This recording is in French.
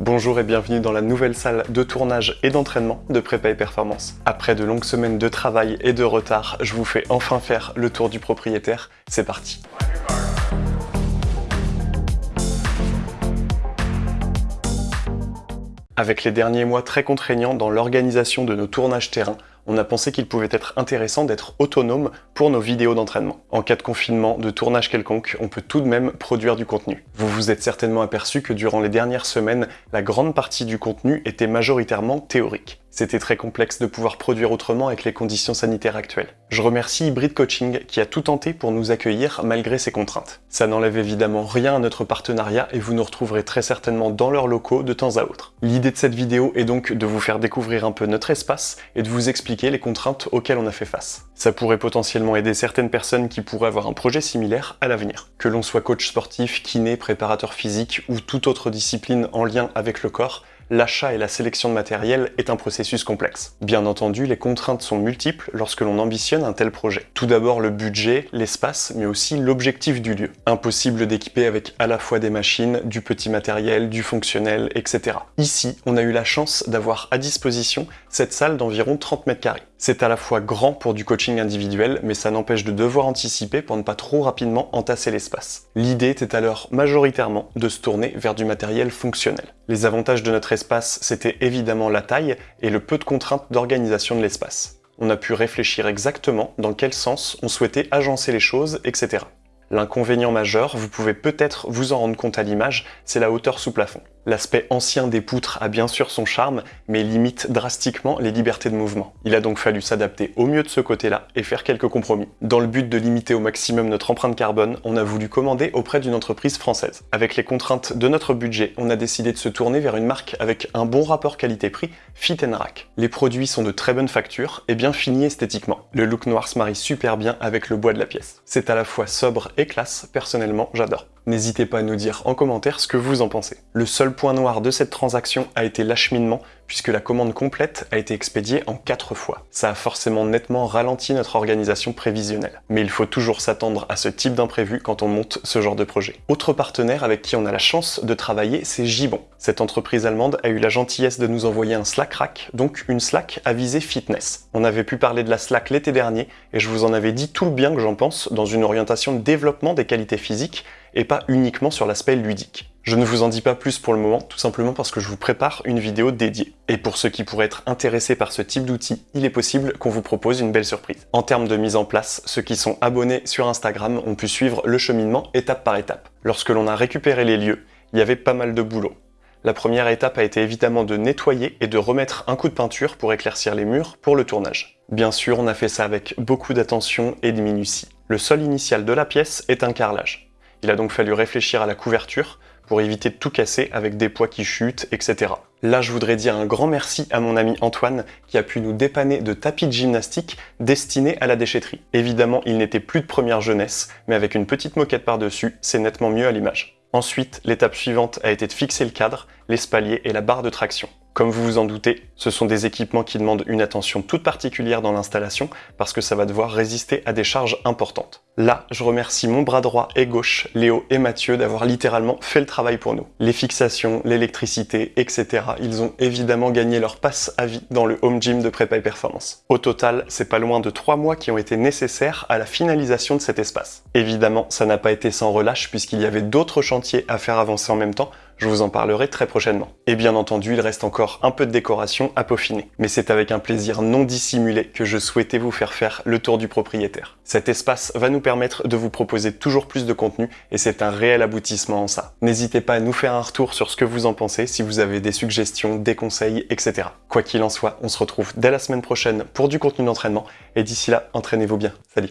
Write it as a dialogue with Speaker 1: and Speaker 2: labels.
Speaker 1: Bonjour et bienvenue dans la nouvelle salle de tournage et d'entraînement de Prépa et Performance. Après de longues semaines de travail et de retard, je vous fais enfin faire le tour du propriétaire. C'est parti Avec les derniers mois très contraignants dans l'organisation de nos tournages terrain, on a pensé qu'il pouvait être intéressant d'être autonome pour nos vidéos d'entraînement. En cas de confinement, de tournage quelconque, on peut tout de même produire du contenu. Vous vous êtes certainement aperçu que durant les dernières semaines, la grande partie du contenu était majoritairement théorique. C'était très complexe de pouvoir produire autrement avec les conditions sanitaires actuelles. Je remercie Hybrid Coaching qui a tout tenté pour nous accueillir malgré ces contraintes. Ça n'enlève évidemment rien à notre partenariat et vous nous retrouverez très certainement dans leurs locaux de temps à autre. L'idée de cette vidéo est donc de vous faire découvrir un peu notre espace et de vous expliquer les contraintes auxquelles on a fait face. Ça pourrait potentiellement aider certaines personnes qui pourraient avoir un projet similaire à l'avenir. Que l'on soit coach sportif, kiné, préparateur physique ou toute autre discipline en lien avec le corps, l'achat et la sélection de matériel est un processus complexe. Bien entendu, les contraintes sont multiples lorsque l'on ambitionne un tel projet. Tout d'abord le budget, l'espace, mais aussi l'objectif du lieu. Impossible d'équiper avec à la fois des machines, du petit matériel, du fonctionnel, etc. Ici, on a eu la chance d'avoir à disposition cette salle d'environ 30 mètres carrés. C'est à la fois grand pour du coaching individuel, mais ça n'empêche de devoir anticiper pour ne pas trop rapidement entasser l'espace. L'idée était alors majoritairement de se tourner vers du matériel fonctionnel. Les avantages de notre espace, c'était évidemment la taille et le peu de contraintes d'organisation de l'espace. On a pu réfléchir exactement dans quel sens on souhaitait agencer les choses, etc. L'inconvénient majeur, vous pouvez peut-être vous en rendre compte à l'image, c'est la hauteur sous plafond. L'aspect ancien des poutres a bien sûr son charme, mais limite drastiquement les libertés de mouvement. Il a donc fallu s'adapter au mieux de ce côté-là et faire quelques compromis. Dans le but de limiter au maximum notre empreinte carbone, on a voulu commander auprès d'une entreprise française. Avec les contraintes de notre budget, on a décidé de se tourner vers une marque avec un bon rapport qualité-prix, Fit Rack. Les produits sont de très bonne facture et bien finis esthétiquement. Le look noir se marie super bien avec le bois de la pièce. C'est à la fois sobre et classe, personnellement j'adore. N'hésitez pas à nous dire en commentaire ce que vous en pensez. Le seul point noir de cette transaction a été l'acheminement, puisque la commande complète a été expédiée en 4 fois. Ça a forcément nettement ralenti notre organisation prévisionnelle. Mais il faut toujours s'attendre à ce type d'imprévu quand on monte ce genre de projet. Autre partenaire avec qui on a la chance de travailler, c'est Gibon. Cette entreprise allemande a eu la gentillesse de nous envoyer un Slack Rack, donc une Slack à visée fitness. On avait pu parler de la Slack l'été dernier, et je vous en avais dit tout le bien que j'en pense dans une orientation de développement des qualités physiques, et pas uniquement sur l'aspect ludique. Je ne vous en dis pas plus pour le moment, tout simplement parce que je vous prépare une vidéo dédiée. Et pour ceux qui pourraient être intéressés par ce type d'outil, il est possible qu'on vous propose une belle surprise. En termes de mise en place, ceux qui sont abonnés sur Instagram ont pu suivre le cheminement étape par étape. Lorsque l'on a récupéré les lieux, il y avait pas mal de boulot. La première étape a été évidemment de nettoyer et de remettre un coup de peinture pour éclaircir les murs pour le tournage. Bien sûr, on a fait ça avec beaucoup d'attention et de minutie. Le sol initial de la pièce est un carrelage. Il a donc fallu réfléchir à la couverture pour éviter de tout casser avec des poids qui chutent, etc. Là, je voudrais dire un grand merci à mon ami Antoine qui a pu nous dépanner de tapis de gymnastique destinés à la déchetterie. Évidemment, il n'était plus de première jeunesse, mais avec une petite moquette par-dessus, c'est nettement mieux à l'image. Ensuite, l'étape suivante a été de fixer le cadre, l'espalier et la barre de traction. Comme vous vous en doutez, ce sont des équipements qui demandent une attention toute particulière dans l'installation parce que ça va devoir résister à des charges importantes. Là, je remercie mon bras droit et gauche, Léo et Mathieu, d'avoir littéralement fait le travail pour nous. Les fixations, l'électricité, etc. Ils ont évidemment gagné leur passe à vie dans le home gym de prépa performance. Au total, c'est pas loin de 3 mois qui ont été nécessaires à la finalisation de cet espace. Évidemment, ça n'a pas été sans relâche puisqu'il y avait d'autres chantiers à faire avancer en même temps, je vous en parlerai très prochainement. Et bien entendu, il reste encore un peu de décoration à peaufiner. Mais c'est avec un plaisir non dissimulé que je souhaitais vous faire faire le tour du propriétaire. Cet espace va nous permettre de vous proposer toujours plus de contenu et c'est un réel aboutissement en ça. N'hésitez pas à nous faire un retour sur ce que vous en pensez, si vous avez des suggestions, des conseils, etc. Quoi qu'il en soit, on se retrouve dès la semaine prochaine pour du contenu d'entraînement et d'ici là, entraînez-vous bien. Salut